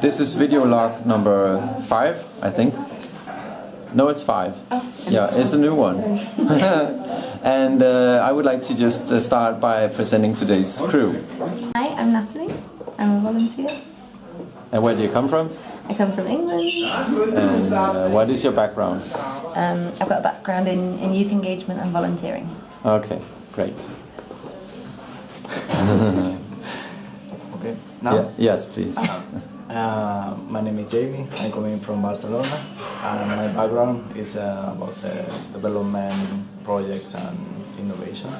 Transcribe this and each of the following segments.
This is video log number five, I think. No, it's five. yeah, it's a new one. and uh, I would like to just uh, start by presenting today's crew. Hi, I'm Natalie. I'm a volunteer. And where do you come from? I come from England. And uh, what is your background? Um, I've got a background in, in youth engagement and volunteering. Okay, great. Okay. Now, Yeah, yes, please. uh, my name is Jamie. I'm coming from Barcelona, and my background is uh, about development projects and innovation.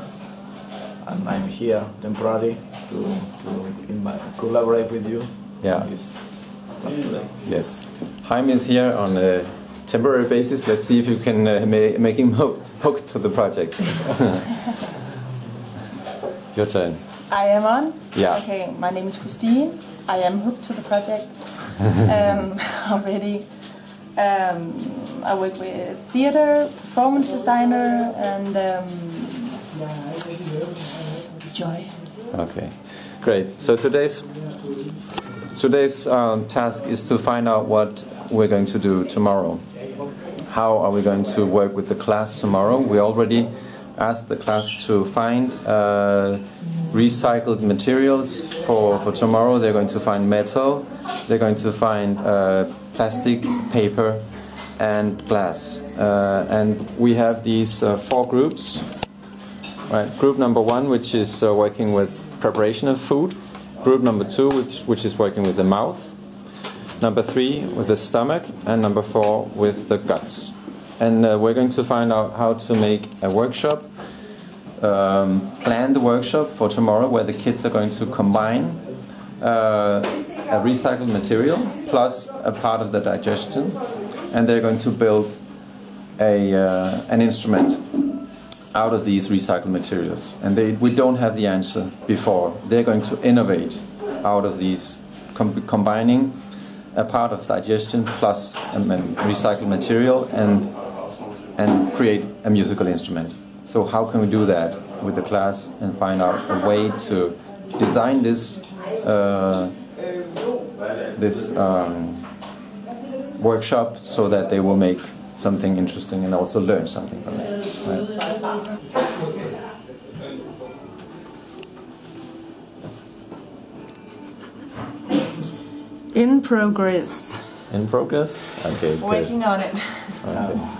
And I'm here temporarily to, to collaborate with you. Yeah. This stuff today. Yes. Jaime is here on a temporary basis. Let's see if you can uh, ma- make him hooked, hooked to the project. Your turn. I am on. Yeah. Okay, my name is Christine. I am hooked to the project um, already. Um, I work with theater, performance designer, and um, joy. Okay, great. So today's today's um, task is to find out what we're going to do tomorrow. How are we going to work with the class tomorrow? We already asked the class to find uh, recycled materials for, for tomorrow. They're going to find metal. They're going to find uh, plastic, paper, and glass. Uh, and we have these uh, four groups. Right, group number one, which is uh, working with preparation of food. Group number two, which, which is working with the mouth. Number three, with the stomach. And number four, with the guts. And uh, we're going to find out how to make a workshop, um, plan the workshop for tomorrow, where the kids are going to combine uh, a recycled material plus a part of the digestion. And they're going to build a, uh, an instrument out of these recycled materials. And they, we don't have the answer before. They're going to innovate out of these, com- combining a part of digestion plus recycled material and, and create a musical instrument. So how can we do that with the class and find out a way to design this, uh, this um, workshop so that they will make something interesting and also learn something from it. Right? In progress. In progress? Okay, good. Working on it. Okay.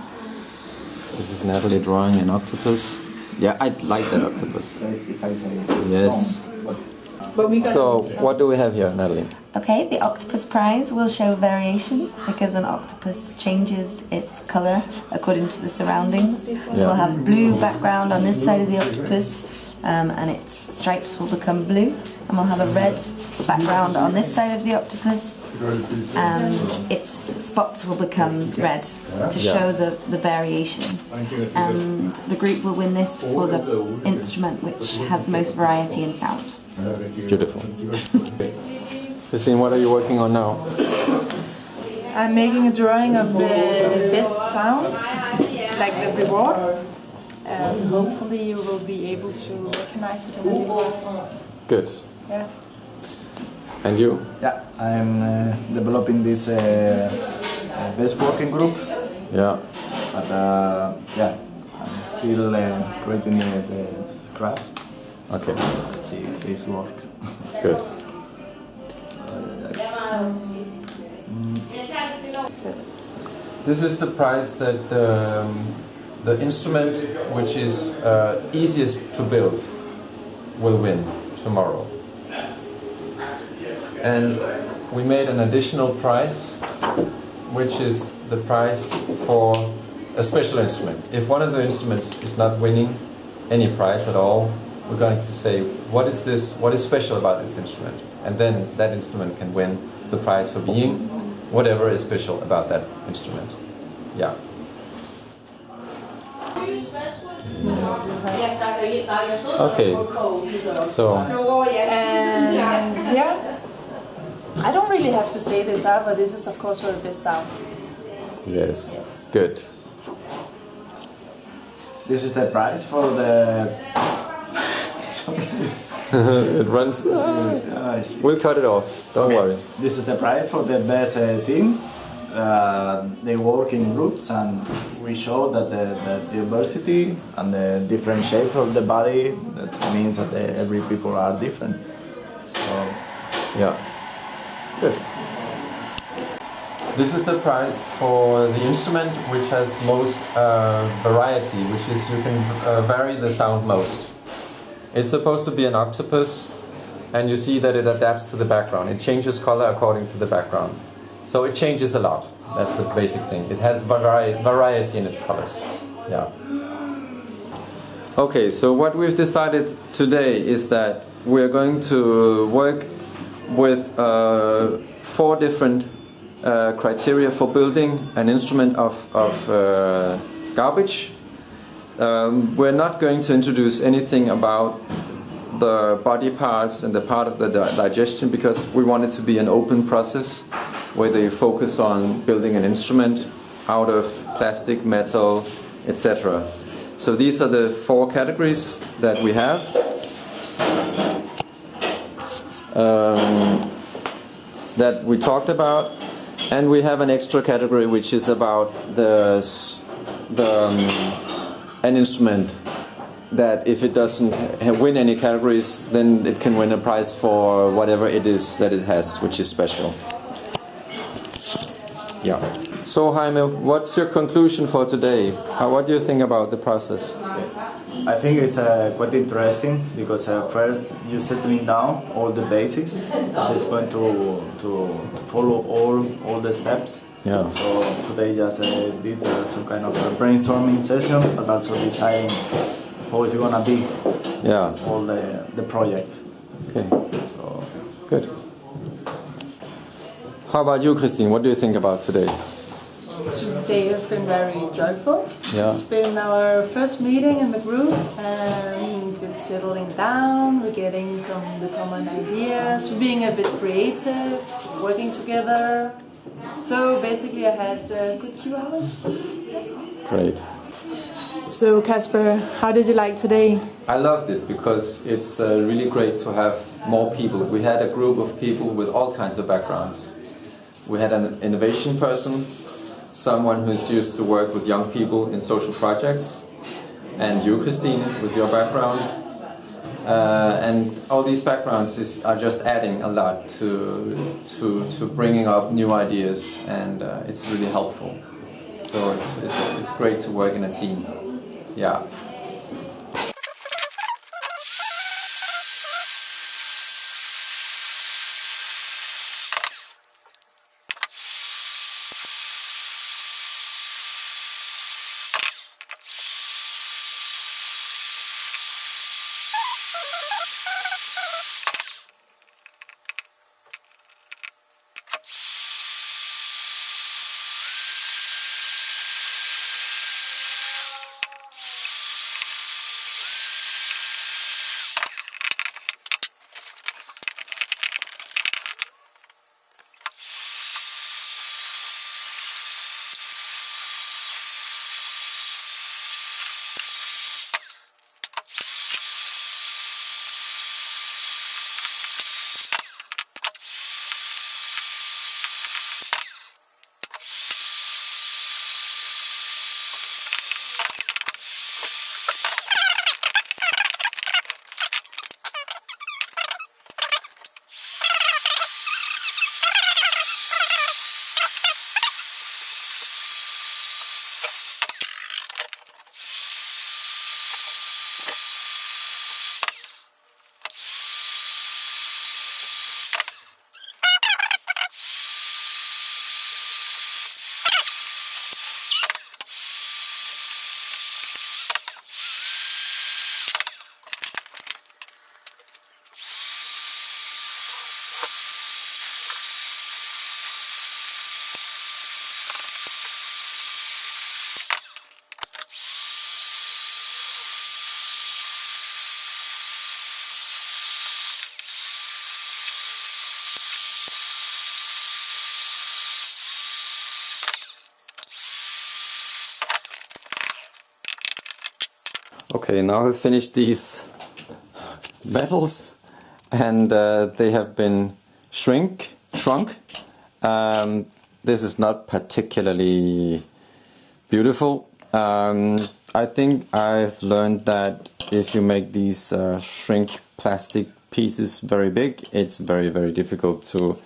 This is Natalie drawing an octopus. Yeah, I like that octopus. If I say Yes. but But we So, what do we have here, Natalie? Okay, the octopus prize will show variation because an octopus changes its colour according to the surroundings. So Yeah. we'll have blue background on this side of the octopus, um, and its stripes will become blue, and we'll have a red background on this side of the octopus, and its spots will become red to show the, the variation. And the group will win this for the instrument which has the most variety in sound. Beautiful. Christine, what are you working on now? I'm making a drawing of the best sound, like the reward. And hopefully you will be able to recognize it in the reward. Good. Yeah. And you? yeah, I'm uh, developing this uh, uh, best working group. Yeah. But uh, yeah, I'm still uh, creating the, the scraps. Okay. Let's see if this works. Good. This is the price that um, the instrument which is uh, easiest to build will win tomorrow. And we made an additional prize, which is the prize for a special instrument. If one of the instruments is not winning any prize at all, we're going to say, what is this, what is special about this instrument? And then that instrument can win the prize for being whatever is special about that instrument. Yeah. Okay. So, And yeah, I don't really have to say this out, but this is of course for the best sound. yes. Good. This is the price for the. Sorry. it runs. Uh, We'll cut it off. Don't worry. This is the prize for the best uh, team. Uh, they work in groups and we show that the, the diversity and the different shape of the body that means that every people are different. So Yeah. Good. This is the prize for the instrument which has most uh, variety, which is you can uh, vary the sound most. It's supposed to be an octopus, and you see that it adapts to the background. It changes color according to the background. So it changes a lot. That's the basic thing. It has vari- variety in its colors. Yeah. Okay, so what we've decided today is that we're going to work with uh, four different uh, criteria for building an instrument of, of uh, garbage. Um, we're not going to introduce anything about the body parts and the part of the di- digestion because we want it to be an open process where they focus on building an instrument out of plastic, metal, etc. So these are the four categories that we have. Um, that we talked about, and we have an extra category which is about the the um, an instrument that if it doesn't win any categories, then it can win a prize for whatever it is that it has, which is special. Yeah. So Jaime, what's your conclusion for today? How, what do you think about the process? I think it's uh, quite interesting because uh, first you're settling down all the basics. It's going to, to, to follow all all the steps. Yeah. So today just uh, did uh, some kind of a brainstorming session, but also deciding how it's gonna be Yeah. all the the project. Okay. So Good. How about you, Christine? What do you think about today? Today has been very joyful. Yeah. It's been our first meeting in the group and it's settling down, we're getting some of the common ideas, we're being a bit creative, working together. So basically I had a good few hours. Great. So Casper, how did you like today? I loved it because it's uh, really great to have more people. We had a group of people with all kinds of backgrounds. We had an innovation person, someone who's used to work with young people in social projects, and you, Christine, with your background. Uh, and all these backgrounds is, are just adding a lot to, to, to bringing up new ideas, and uh, it's really helpful. So it's, it's, it's great to work in a team. Yeah. Okay, now I've finished these medals. and uh, they have been shrink shrunk. Um, this is not particularly beautiful. Um, I think I've learned that if you make these uh, shrink plastic pieces very big, it's very very difficult to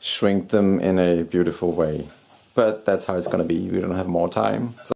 shrink them in a beautiful way. But that's how it's gonna be. We don't have more time. So